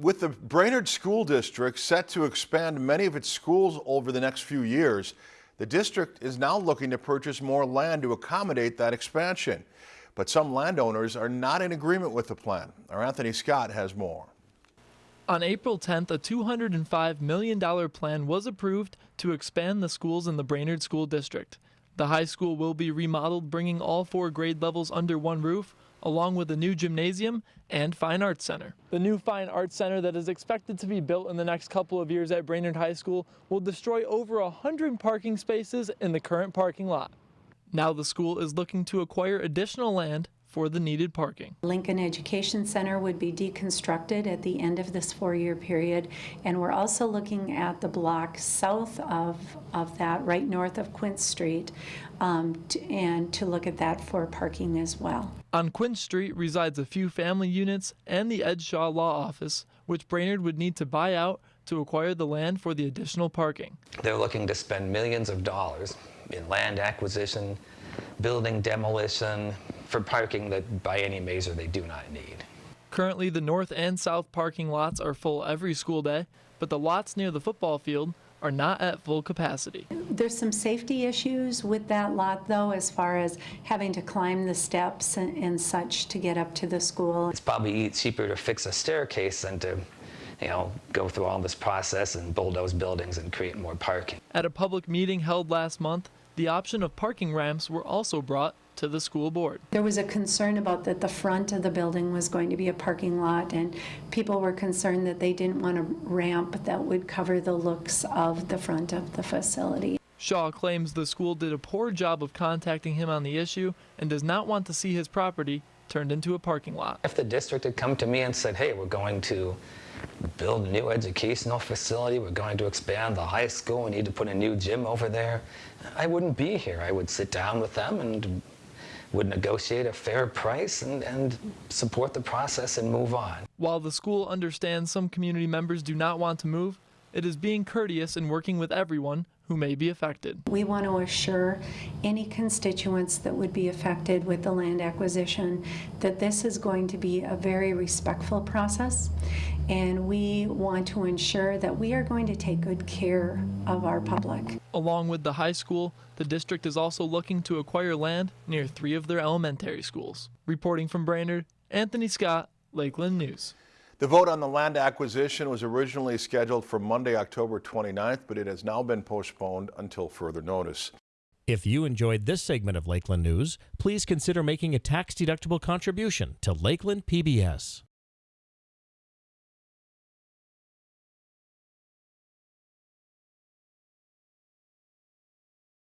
With the Brainerd School District set to expand many of its schools over the next few years, the district is now looking to purchase more land to accommodate that expansion. But some landowners are not in agreement with the plan. Our Anthony Scott has more. On April 10th, a $205 million plan was approved to expand the schools in the Brainerd School District. The high school will be remodeled, bringing all four grade levels under one roof, along with a new gymnasium and fine arts center. The new fine arts center that is expected to be built in the next couple of years at Brainerd High School will destroy over 100 parking spaces in the current parking lot. Now the school is looking to acquire additional land for the needed parking. Lincoln Education Center would be deconstructed at the end of this four-year period, and we're also looking at the block south of, of that, right north of Quince Street, um, to, and to look at that for parking as well. On Quince Street resides a few family units and the Ed Shaw Law Office, which Brainerd would need to buy out to acquire the land for the additional parking. They're looking to spend millions of dollars in land acquisition, building demolition, for parking that by any measure they do not need. Currently, the north and south parking lots are full every school day, but the lots near the football field are not at full capacity. There's some safety issues with that lot, though, as far as having to climb the steps and, and such to get up to the school. It's probably cheaper to fix a staircase than to you know, go through all this process and bulldoze buildings and create more parking. At a public meeting held last month, the option of parking ramps were also brought to the school board. There was a concern about that the front of the building was going to be a parking lot, and people were concerned that they didn't want a ramp that would cover the looks of the front of the facility. Shaw claims the school did a poor job of contacting him on the issue and does not want to see his property turned into a parking lot. If the district had come to me and said, hey, we're going to build a new educational facility, we're going to expand the high school, we need to put a new gym over there, I wouldn't be here. I would sit down with them and would negotiate a fair price and, and support the process and move on. While the school understands some community members do not want to move, it is being courteous and working with everyone who may be affected. We want to assure any constituents that would be affected with the land acquisition that this is going to be a very respectful process and we want to ensure that we are going to take good care of our public. Along with the high school, the district is also looking to acquire land near three of their elementary schools. Reporting from Brainerd, Anthony Scott, Lakeland News. The vote on the land acquisition was originally scheduled for Monday, October 29th, but it has now been postponed until further notice. If you enjoyed this segment of Lakeland News, please consider making a tax-deductible contribution to Lakeland PBS.